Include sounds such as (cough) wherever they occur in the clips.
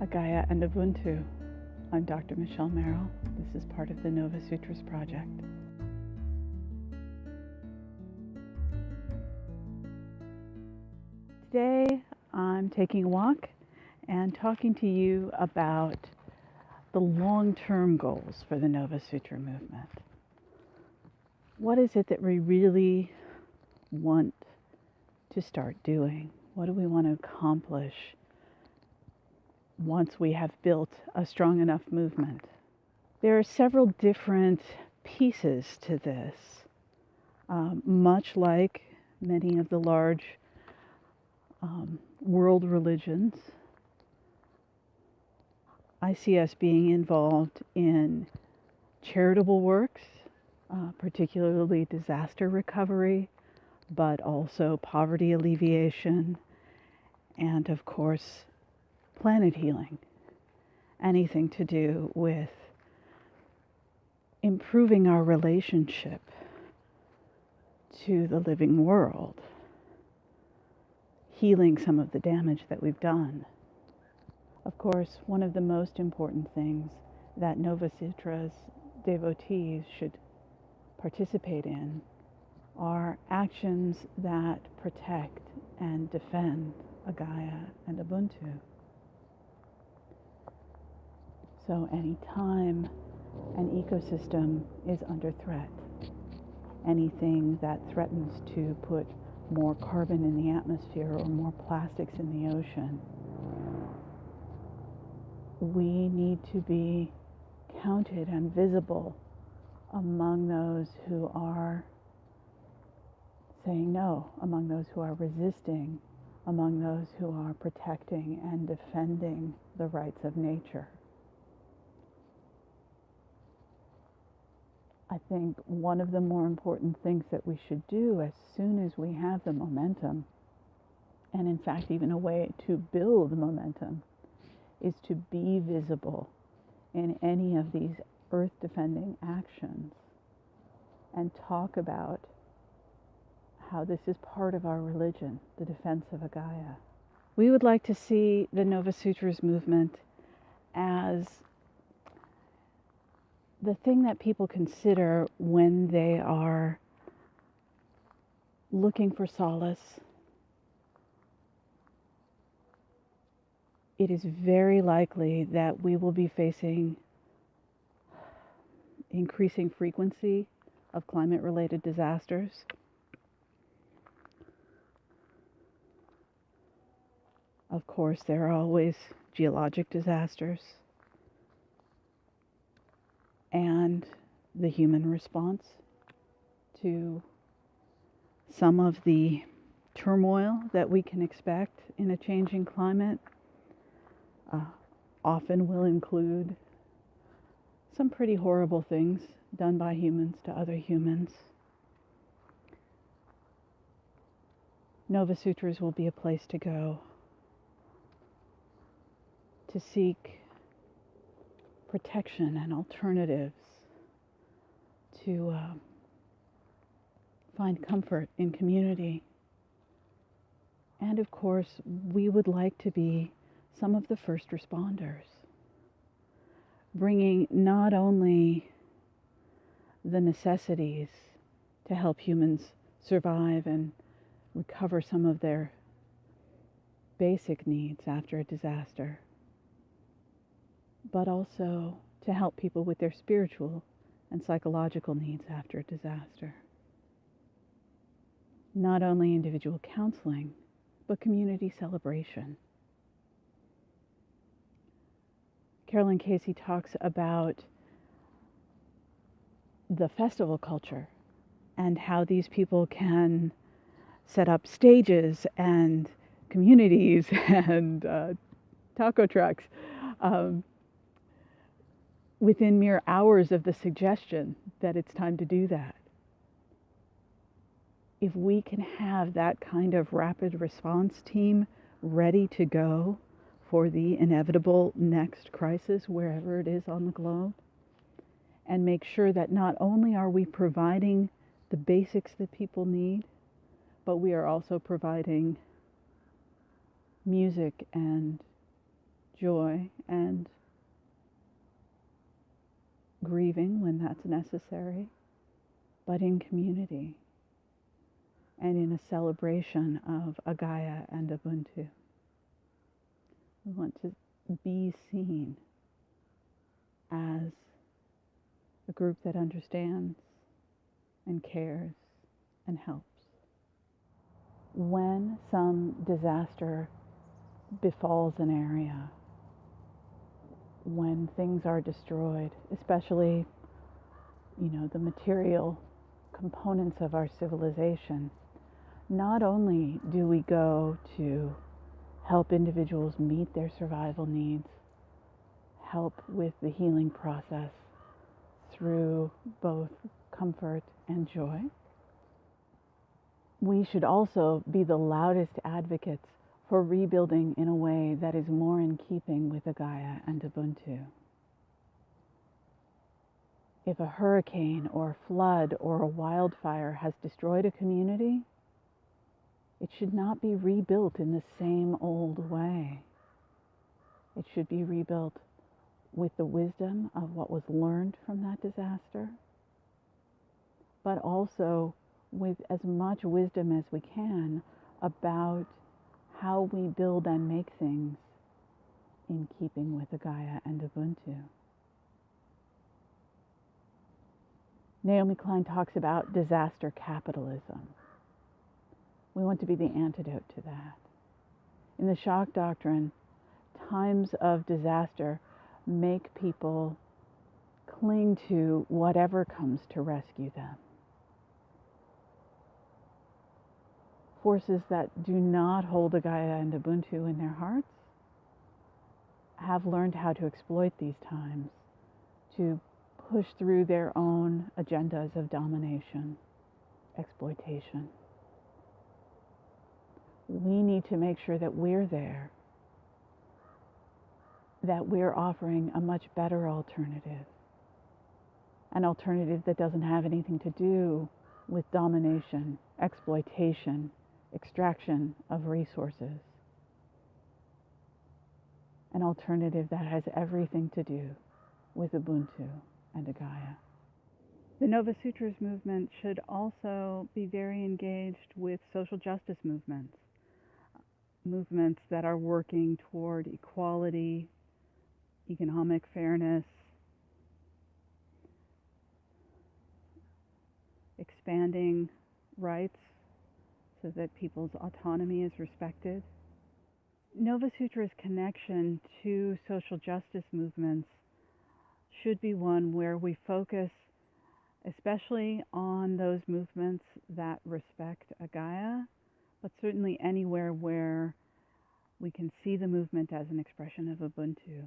Agaya and Ubuntu. I'm Dr. Michelle Merrill. This is part of the Nova Sutras project. Today I'm taking a walk and talking to you about the long term goals for the Nova Sutra movement. What is it that we really want to start doing? What do we want to accomplish once we have built a strong enough movement? There are several different pieces to this, um, much like many of the large um, world religions. I see us being involved in charitable works, uh, particularly disaster recovery, but also poverty alleviation, and of course, planet healing. Anything to do with improving our relationship to the living world, healing some of the damage that we've done. Of course, one of the most important things that Nova Sutra's devotees should participate in are actions that protect and defend Agaya and Ubuntu. So, anytime an ecosystem is under threat, anything that threatens to put more carbon in the atmosphere or more plastics in the ocean, we need to be counted and visible among those who are saying no, among those who are resisting, among those who are protecting and defending the rights of nature. I think one of the more important things that we should do as soon as we have the momentum, and in fact, even a way to build momentum, is to be visible in any of these earth defending actions and talk about how this is part of our religion, the defense of Agaya. We would like to see the Nova Sutras movement as the thing that people consider when they are looking for solace. It is very likely that we will be facing increasing frequency of climate related disasters. Of course, there are always geologic disasters and the human response to some of the turmoil that we can expect in a changing climate uh, often will include some pretty horrible things done by humans to other humans. Nova Sutras will be a place to go to seek protection and alternatives, to uh, find comfort in community. And of course, we would like to be some of the first responders, bringing not only the necessities to help humans survive and recover some of their basic needs after a disaster, but also to help people with their spiritual and psychological needs after a disaster. Not only individual counseling, but community celebration. Carolyn Casey talks about the festival culture and how these people can set up stages and communities (laughs) and uh, taco trucks um, within mere hours of the suggestion that it's time to do that. If we can have that kind of rapid response team ready to go for the inevitable next crisis, wherever it is on the globe, and make sure that not only are we providing the basics that people need, but we are also providing music and joy and grieving when that's necessary, but in community and in a celebration of Agaya and Ubuntu. We want to be seen as a group that understands and cares and helps. When some disaster befalls an area, when things are destroyed, especially, you know, the material components of our civilization, not only do we go to help individuals meet their survival needs, help with the healing process through both comfort and joy, we should also be the loudest advocates for rebuilding in a way that is more in keeping with Agaya and Ubuntu. If a hurricane or a flood or a wildfire has destroyed a community, it should not be rebuilt in the same old way. It should be rebuilt with the wisdom of what was learned from that disaster, but also with as much wisdom as we can about how we build and make things in keeping with Agaya and Ubuntu. Naomi Klein talks about disaster capitalism. We want to be the antidote to that. In the shock doctrine, times of disaster make people cling to whatever comes to rescue them. Forces that do not hold Agaya and Ubuntu in their hearts have learned how to exploit these times to push through their own agendas of domination, exploitation. We need to make sure that we're there, that we're offering a much better alternative, an alternative that doesn't have anything to do with domination, exploitation, extraction of resources. An alternative that has everything to do with Ubuntu and Agaya. The Nova Sutras movement should also be very engaged with social justice movements, movements that are working toward equality, economic fairness, expanding rights so that people's autonomy is respected. Nova Sutra's connection to social justice movements should be one where we focus especially on those movements that respect Agaya, but certainly anywhere where we can see the movement as an expression of Ubuntu.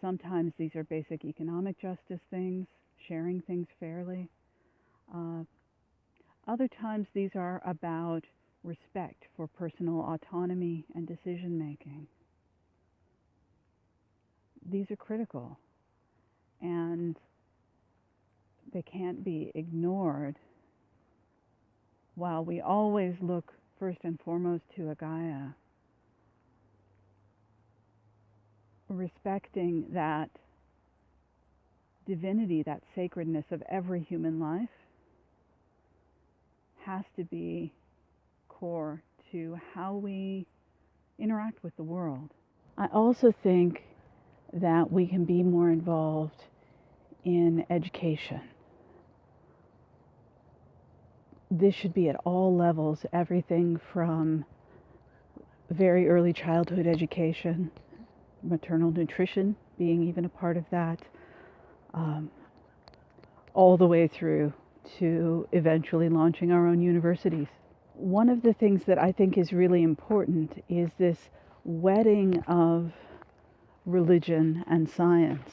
Sometimes these are basic economic justice things, sharing things fairly. Uh, other times these are about respect for personal autonomy and decision making. These are critical and they can't be ignored while we always look first and foremost to Agaya. Respecting that divinity, that sacredness of every human life, has to be core to how we interact with the world. I also think that we can be more involved in education. This should be at all levels, everything from very early childhood education, maternal nutrition being even a part of that, um, all the way through to eventually launching our own universities. One of the things that I think is really important is this wedding of religion and science.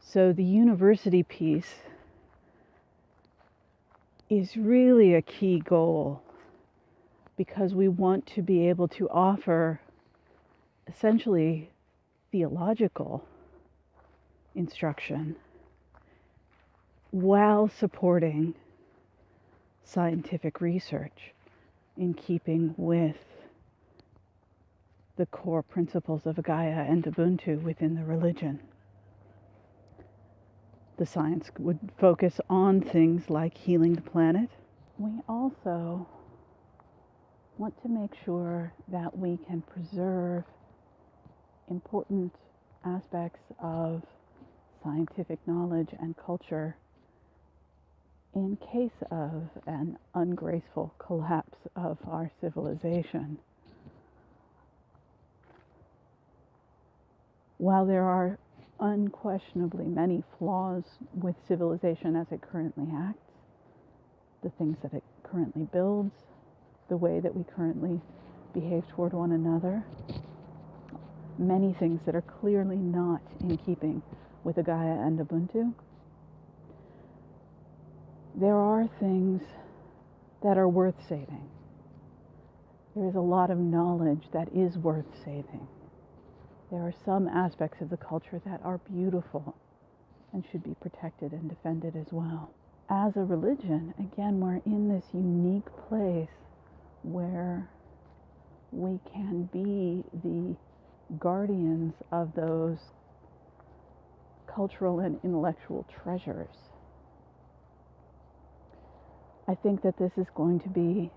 So the university piece is really a key goal because we want to be able to offer essentially theological instruction while supporting scientific research in keeping with the core principles of Gaia and Ubuntu within the religion. The science would focus on things like healing the planet. We also want to make sure that we can preserve important aspects of scientific knowledge and culture in case of an ungraceful collapse of our civilization. While there are unquestionably many flaws with civilization as it currently acts, the things that it currently builds, the way that we currently behave toward one another, many things that are clearly not in keeping with Gaia and Ubuntu. There are things that are worth saving. There is a lot of knowledge that is worth saving. There are some aspects of the culture that are beautiful and should be protected and defended as well. As a religion, again, we're in this unique place where we can be the guardians of those cultural and intellectual treasures. I think that this is going to be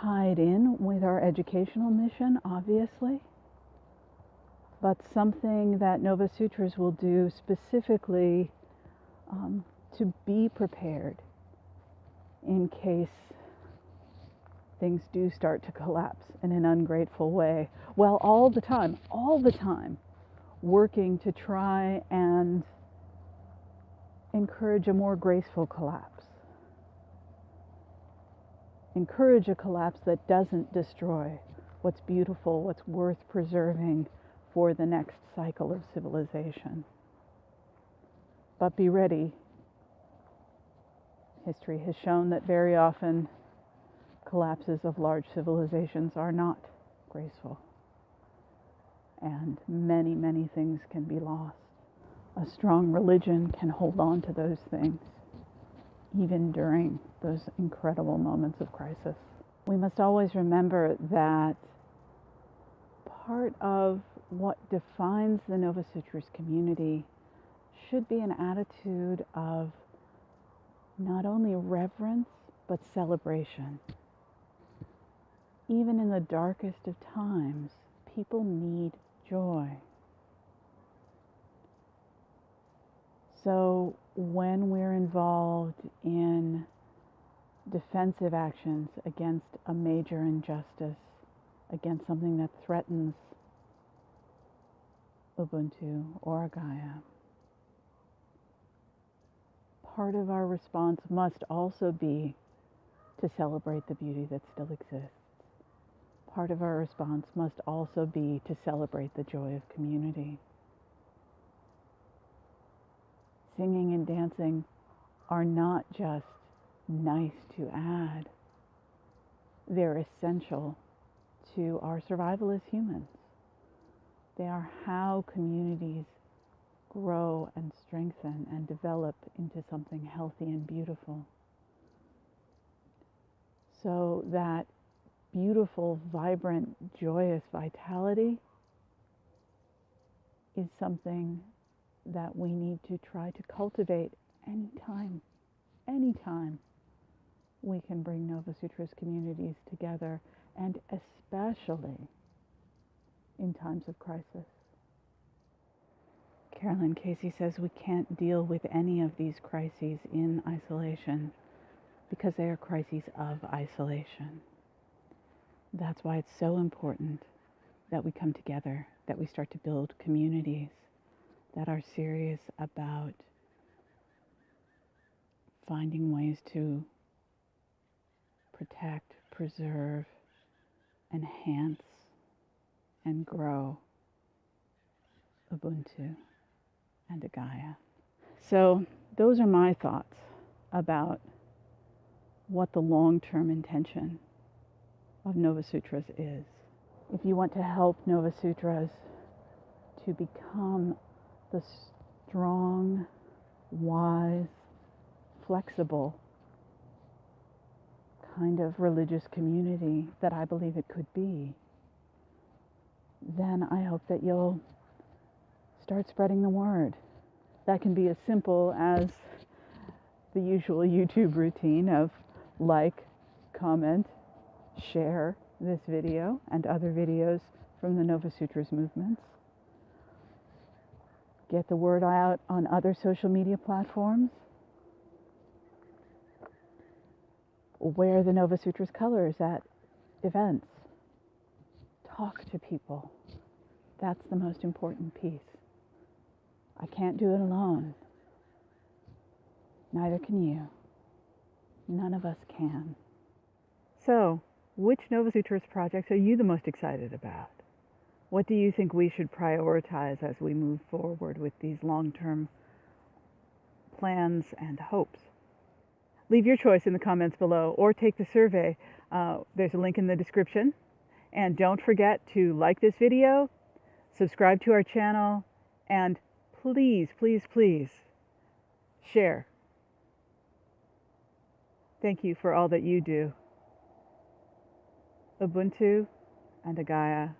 tied in with our educational mission, obviously, but something that Nova Sutras will do specifically um, to be prepared in case things do start to collapse in an ungrateful way. Well, all the time, all the time, working to try and encourage a more graceful collapse. Encourage a collapse that doesn't destroy what's beautiful, what's worth preserving for the next cycle of civilization. But be ready. History has shown that very often collapses of large civilizations are not graceful. And many, many things can be lost. A strong religion can hold on to those things, even during those incredible moments of crisis. We must always remember that part of what defines the Nova Sutras community should be an attitude of not only reverence but celebration even in the darkest of times, people need joy. So when we're involved in defensive actions against a major injustice, against something that threatens Ubuntu or Gaia, part of our response must also be to celebrate the beauty that still exists part of our response must also be to celebrate the joy of community. Singing and dancing are not just nice to add, they're essential to our survival as humans. They are how communities grow and strengthen and develop into something healthy and beautiful. So that beautiful, vibrant, joyous vitality is something that we need to try to cultivate anytime, anytime we can bring Nova Sutras communities together, and especially in times of crisis. Carolyn Casey says we can't deal with any of these crises in isolation because they are crises of isolation. That's why it's so important that we come together, that we start to build communities that are serious about finding ways to protect, preserve, enhance, and grow Ubuntu and Gaia. So, those are my thoughts about what the long term intention of Nova Sutras is. If you want to help Nova Sutras to become the strong, wise, flexible kind of religious community that I believe it could be, then I hope that you'll start spreading the word. That can be as simple as the usual YouTube routine of like, comment, share this video and other videos from the Nova Sutras movements. Get the word out on other social media platforms. Wear the Nova Sutras colors at events. Talk to people. That's the most important piece. I can't do it alone. Neither can you. None of us can. So, which Nova Sutras projects are you the most excited about? What do you think we should prioritize as we move forward with these long term plans and hopes? Leave your choice in the comments below or take the survey. Uh, there's a link in the description. And don't forget to like this video, subscribe to our channel, and please, please, please share. Thank you for all that you do. Ubuntu and Agaya